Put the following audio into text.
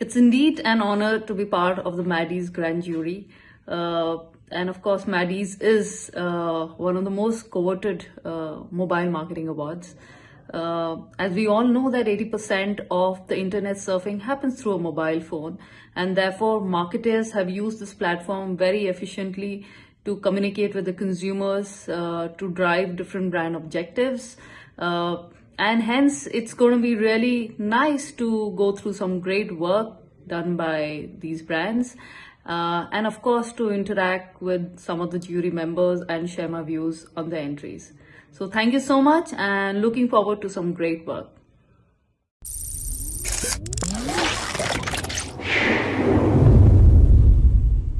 It's indeed an honor to be part of the Maddies Grand Jury. Uh, and of course, Maddies is uh, one of the most coveted uh, mobile marketing awards. Uh, as we all know that 80% of the internet surfing happens through a mobile phone and therefore marketers have used this platform very efficiently to communicate with the consumers, uh, to drive different brand objectives, uh, and hence it's going to be really nice to go through some great work done by these brands. Uh, and of course to interact with some of the jury members and share my views on the entries. So thank you so much and looking forward to some great work